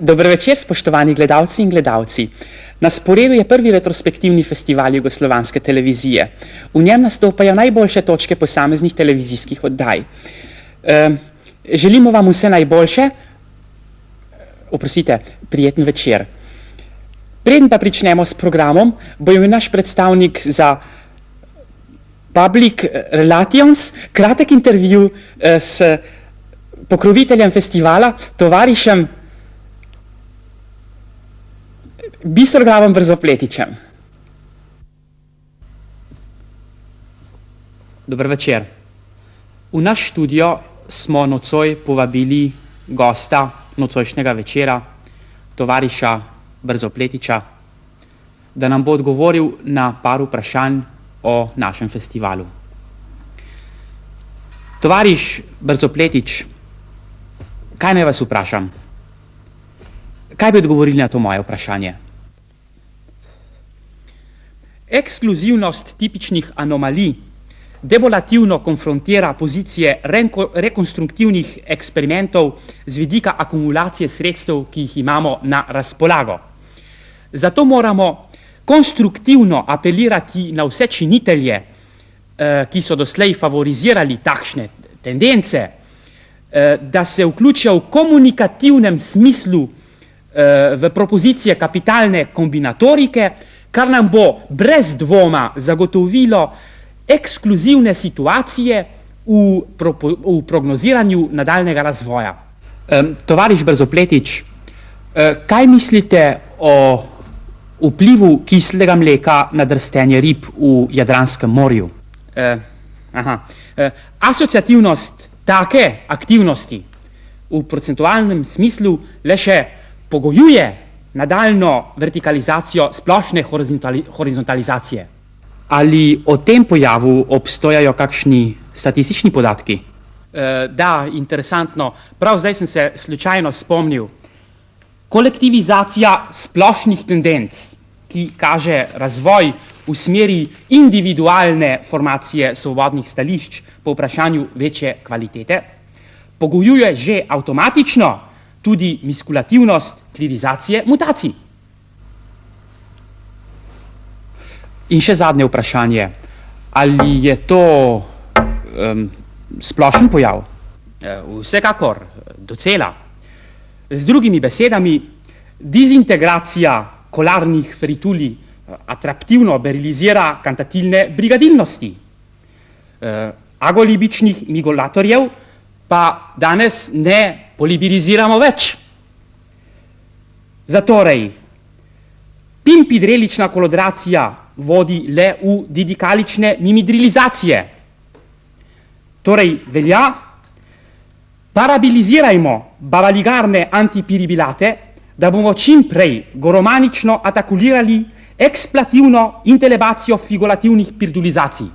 Dober večer, spoštovani gledalci in gledalci. Na sporedu je prvi retrospektivni festival jugoslovanske televizije. V njem nastopajo najboljše točke posameznih televizijskih oddaj. E, želimo vam vse najboljše, oprosite, prijeten večer. Preden pa pričnemo s programom, bo imel naš predstavnik za Public Relations kratek intervju eh, s pokroviteljem festivala, tovarišem Bistroglavom Brzopletičem. Dober večer. V naš studio smo nocoj povabili gosta nocojšnjega večera, tovariša Brzopletiča, da nam bo odgovoril na par vprašanj o našem festivalu. Tovariš Brzopletič, kaj naj vas vprašam? Kaj bi odgovorili na to moje vprašanje? Ekskluzivnost tipičnih anomalij debolativno konfrontira pozicije rekonstruktivnih eksperimentov z vidika akumulacije sredstev, ki jih imamo na razpolago. Zato moramo konstruktivno apelirati na vse činitelje, eh, ki so doslej favorizirali takšne tendence, eh, da se vključijo v komunikativnem smislu eh, v propozicije kapitalne kombinatorike, kar nam bo brez dvoma zagotovilo ekskluzivne situacije v, pro, v prognoziranju nadaljnega razvoja. Tovariš Brzopletič, kaj mislite o vplivu kislega mleka na drstenje rib v Jadranskem morju? Aha. Asociativnost take aktivnosti v procentualnem smislu le še pogojuje nadaljno vertikalizacijo splošne horizontalizacije. Ali o tem pojavu obstojajo kakšni statistični podatki? E, da, interesantno. Prav zdaj sem se slučajno spomnil. Kolektivizacija splošnih tendenc, ki kaže razvoj v smeri individualne formacije svobodnih stališč po vprašanju večje kvalitete, pogojuje že avtomatično tudi miskulativnost klirizacije mutacij. In še zadnje vprašanje, ali je to um, splošen pojav? E, vsekakor, docela. Z drugimi besedami, dizintegracija kolarnih ferituli e, atraktivno berilizira kantatilne brigadilnosti. E, agolibičnih migolatorjev pa danes ne polibiriziramo več. Zatorej, pimpidrelična kolodracija vodi le v didikalične mimidrilizacije. Torej, velja, parabilizirajmo bavaligarne antipiribilate, da bomo čim prej goromanično atakulirali eksplativno intelebacijo figurativnih pirdulizacij.